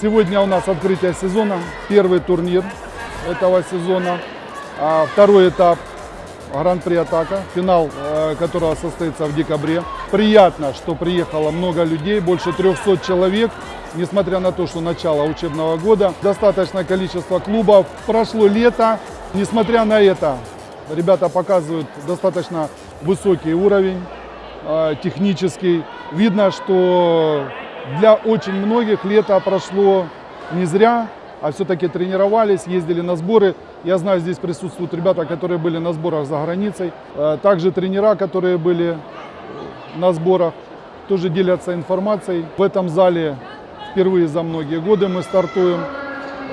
Сегодня у нас открытие сезона, первый турнир этого сезона, а второй этап Гран-при Атака, финал э, которого состоится в декабре. Приятно, что приехало много людей, больше 300 человек, несмотря на то, что начало учебного года. Достаточное количество клубов. Прошло лето, несмотря на это, ребята показывают достаточно высокий уровень э, технический. Видно, что для очень многих лето прошло не зря, а все-таки тренировались, ездили на сборы. Я знаю, здесь присутствуют ребята, которые были на сборах за границей. Э, Также тренера, которые были на сборах, тоже делятся информацией. В этом зале впервые за многие годы мы стартуем.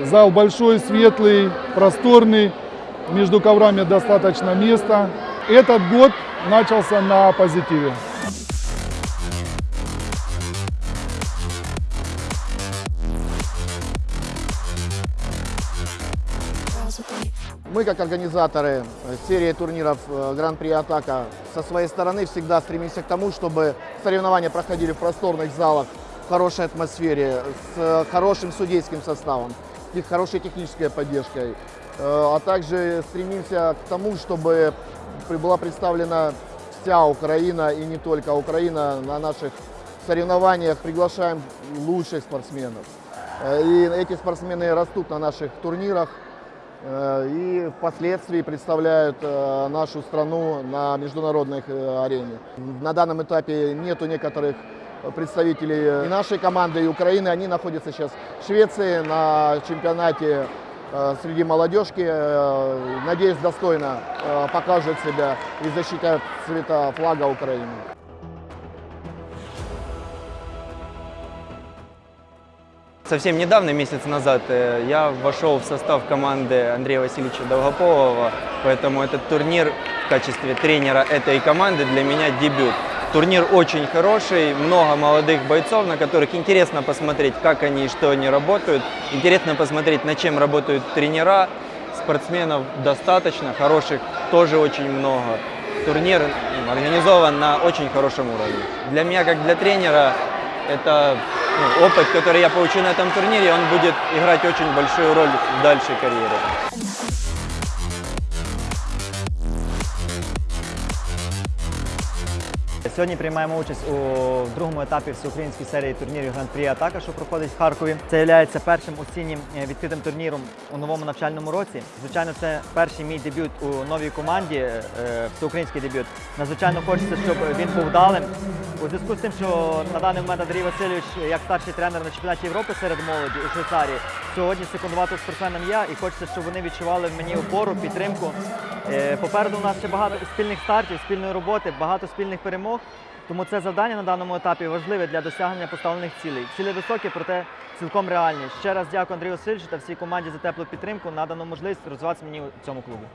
Зал большой, светлый, просторный. Между коврами достаточно места. Этот год начался на позитиве. Мы, как организаторы серии турниров э, Гран-при Атака, со своей стороны всегда стремимся к тому, чтобы соревнования проходили в просторных залах, хорошей атмосфере, с э, хорошим судейским составом, с хорошей технической поддержкой. А также стремимся к тому, чтобы была представлена вся Украина и не только Украина на наших соревнованиях. Приглашаем лучших спортсменов. И эти спортсмены растут на наших турнирах э, и впоследствии представляют э, нашу страну на международной э, арене. На данном этапе нету некоторых представителей и нашей команды, и Украины. Они находятся сейчас в Швеции на чемпионате э, среди молодежки. Э, Надеюсь, достойно э, покажут себя и защитят цвета флага Украины. Совсем недавно, месяц назад, э, я вошел в состав команды Андрея Васильевича Долгополова, поэтому этот турнир в качестве тренера этой команды для меня дебют. Турнир очень хороший, много молодых бойцов, на которых интересно посмотреть, как они и что они работают. Интересно посмотреть, над чем работают тренера. Спортсменов достаточно, хороших тоже очень много. Турнир м, организован на очень хорошем уровне. Для меня, как для тренера, это ну, опыт, который я получу на этом турнире, он будет играть очень большую роль в дальшей карьере. Сьогодні приймаємо участь у другому етапі всеукраїнської серії турнірів Гран-прі Атака, що проходить в Харкові. Це є першим осіннім е, відкритим турніром у новому навчальному році. Звичайно, це перший мій дебют у новій команді, е, всеукраїнський дебют. Надзвичайно хочеться, щоб він був вдалим. У зв'язку з тим, що на даний момент Андрій Васильович, як старший тренер на чемпіонаті Європи серед молоді у Швейцарії, сьогодні секундуватим спортсменам я і хочеться, щоб вони відчували в мені опору, підтримку. Е, Попереду у нас ще багато спільних стартів, спільної роботи, багато спільних перемог. Тому це завдання на даному етапі важливе для досягнення поставлених цілей. Цілі високі, проте цілком реальні. Ще раз дякую Андрію Васильовичу та всій команді за теплу підтримку, надану можливість розвиватися мені у цьому клубі.